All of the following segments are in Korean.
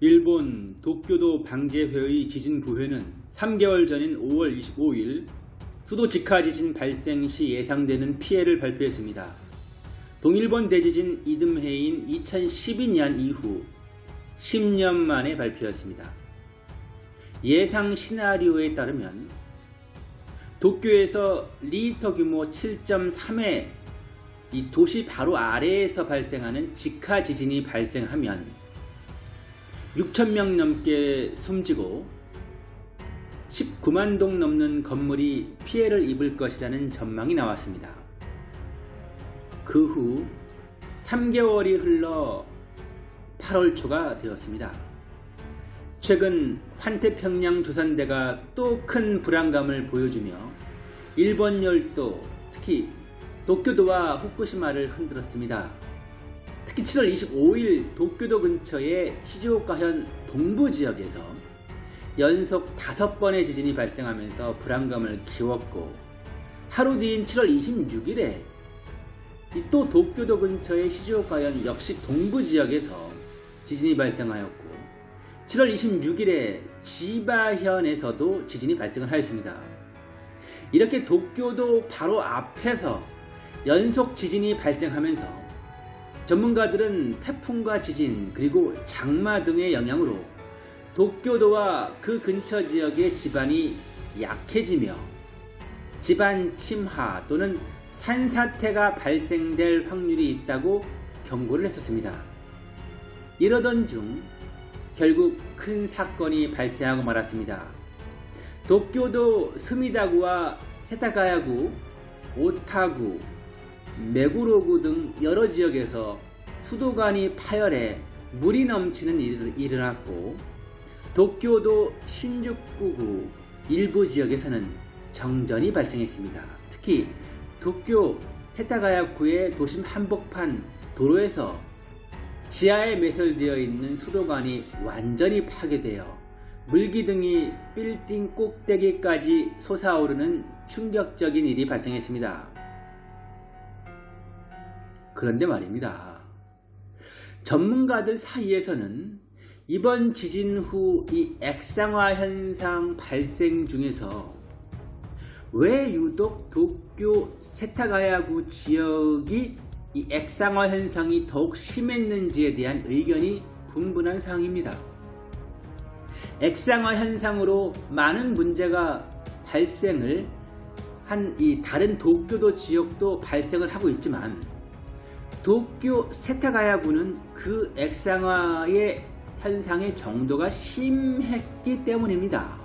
일본 도쿄도 방재회의 지진 부회는 3개월 전인 5월 25일 수도 직하 지진 발생 시 예상되는 피해를 발표했습니다. 동일본 대지진 이듬해인 2012년 이후 10년 만에 발표했습니다. 예상 시나리오에 따르면 도쿄에서 리히터 규모 7.3의 이 도시 바로 아래에서 발생하는 직하 지진이 발생하면 6천명 넘게 숨지고 19만 동 넘는 건물이 피해를 입을 것이라는 전망이 나왔습니다. 그 후 3개월이 흘러 8월 초가 되었습니다. 최근 환태평양 조산대가 또 큰 불안감을 보여주며 일본 열도 특히 도쿄도와 후쿠시마를 흔들었습니다. 특히 7월 25일 도쿄도 근처의 시즈오카현 동부 지역에서 연속 5번의 지진이 발생하면서 불안감을 키웠고 하루 뒤인 7월 26일에 또 도쿄도 근처의 시즈오카현 역시 동부 지역에서 지진이 발생하였고 7월 26일에 지바현에서도 지진이 발생을 하였습니다. 이렇게 도쿄도 바로 앞에서 연속 지진이 발생하면서 전문가들은 태풍과 지진 그리고 장마 등의 영향으로 도쿄도와 그 근처 지역의 지반이 약해지며 지반 침하 또는 산사태가 발생될 확률이 있다고 경고를 했었습니다. 이러던 중 결국 큰 사건이 발생하고 말았습니다. 도쿄도 스미다구와 세타가야구, 오타구, 메구로구 등 여러 지역에서 수도관이 파열해 물이 넘치는 일이 일어났고 도쿄도 신주쿠구 일부 지역에서는 정전이 발생했습니다. 특히 도쿄 세타가야쿠의 도심 한복판 도로에서 지하에 매설되어 있는 수도관이 완전히 파괴되어 물기둥이 빌딩 꼭대기까지 솟아오르는 충격적인 일이 발생했습니다. 그런데 말입니다. 전문가들 사이에서는 이번 지진 후 이 액상화 현상 발생 중에서 왜 유독 도쿄 세타가야구 지역이 이 액상화 현상이 더욱 심했는지에 대한 의견이 분분한 상황입니다. 액상화 현상으로 많은 문제가 발생을 한 이 다른 도쿄도 지역도 발생을 하고 있지만 도쿄 세타가야구는 그 액상화의 현상의 정도가 심했기 때문입니다.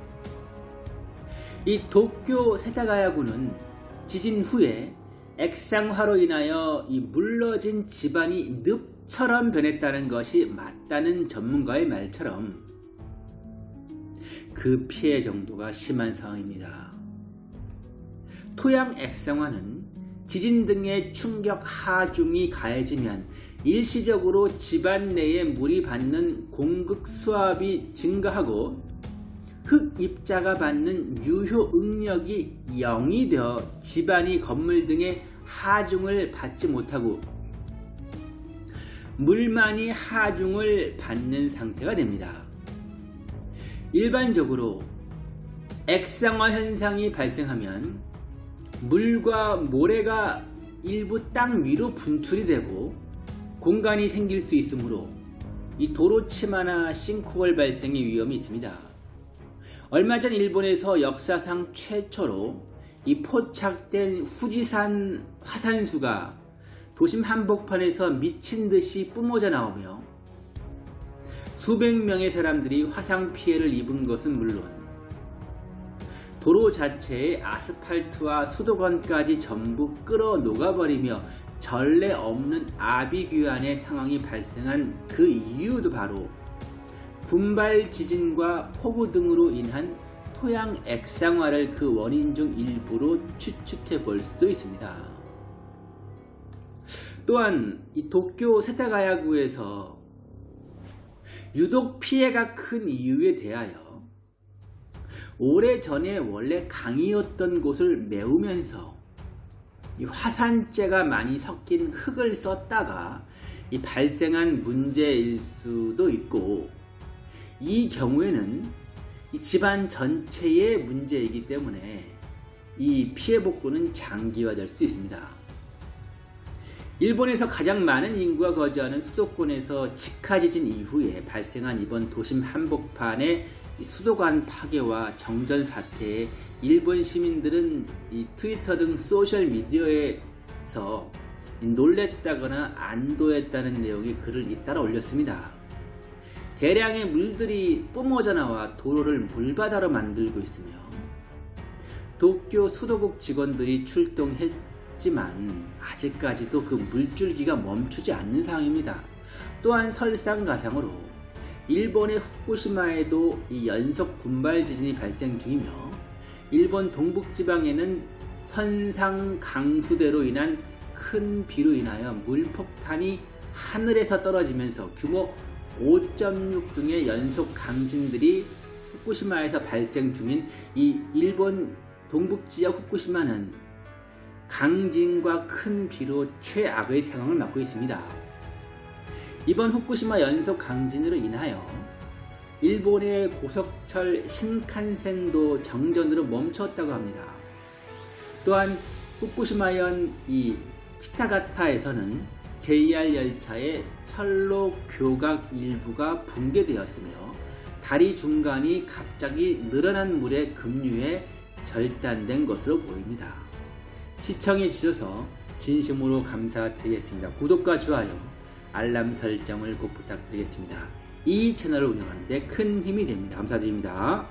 이 도쿄 세타가야구는 지진 후에 액상화로 인하여 이 물러진 집안이 늪처럼 변했다는 것이 맞다는 전문가의 말처럼 그 피해 정도가 심한 상황입니다. 토양 액상화는 지진 등의 충격 하중이 가해지면 일시적으로 집안 내에 물이 받는 공급 수압이 증가하고 흙 입자가 받는 유효 응력이 0이 되어 집안이 건물 등의 하중을 받지 못하고 물만이 하중을 받는 상태가 됩니다. 일반적으로 액상화 현상이 발생하면 물과 모래가 일부 땅 위로 분출이 되고 공간이 생길 수 있으므로 이 도로 치마나 싱크홀 발생의 위험이 있습니다. 얼마 전 일본에서 역사상 최초로 이 포착된 후지산 화산수가 도심 한복판에서 미친 듯이 뿜어져 나오며 수백 명의 사람들이 화상 피해를 입은 것은 물론 도로 자체의 아스팔트와 수도관까지 전부 끌어 녹아버리며 전례 없는 아비규환의 상황이 발생한 그 이유도 바로 군발 지진과 폭우 등으로 인한 토양 액상화를 그 원인 중 일부로 추측해 볼 수도 있습니다. 또한 이 도쿄 세타가야구에서 유독 피해가 큰 이유에 대하여 오래전에 원래 강이었던 곳을 메우면서 화산재가 많이 섞인 흙을 썼다가 발생한 문제일 수도 있고 이 경우에는 이 집안 전체의 문제이기 때문에 이 피해 복구는 장기화될 수 있습니다. 일본에서 가장 많은 인구가 거주하는 수도권에서 직하 지진 이후에 발생한 이번 도심 한복판의 수도관 파괴와 정전 사태에 일본 시민들은 트위터 등 소셜 미디어에서 놀랬다거나 안도했다는 내용의 글을 잇따라 올렸습니다. 대량의 물들이 뿜어져 나와 도로를 물바다로 만들고 있으며 도쿄 수도국 직원들이 출동했지만 아직까지도 그 물줄기가 멈추지 않는 상황입니다. 또한 설상가상으로 일본의 후쿠시마에도 이 연속 군발 지진이 발생 중이며 일본 동북지방에는 선상 강수대로 인한 큰 비로 인하여 물폭탄이 하늘에서 떨어지면서 규모 5.6 등의 연속 강진들이 후쿠시마에서 발생 중인 이 일본 동북지역 후쿠시마는 강진과 큰 비로 최악의 상황을 맞고 있습니다. 이번 후쿠시마 연속 강진으로 인하여 일본의 고속철 신칸센도 정전으로 멈췄다고 합니다. 또한 후쿠시마현 이 키타가타에서는 JR 열차의 철로 교각 일부가 붕괴되었으며 다리 중간이 갑자기 늘어난 물에 급류해 절단된 것으로 보입니다. 시청해 주셔서 진심으로 감사드리겠습니다. 구독과 좋아요, 알람 설정을 꼭 부탁드리겠습니다. 이 채널을 운영하는 데 큰 힘이 됩니다. 감사드립니다.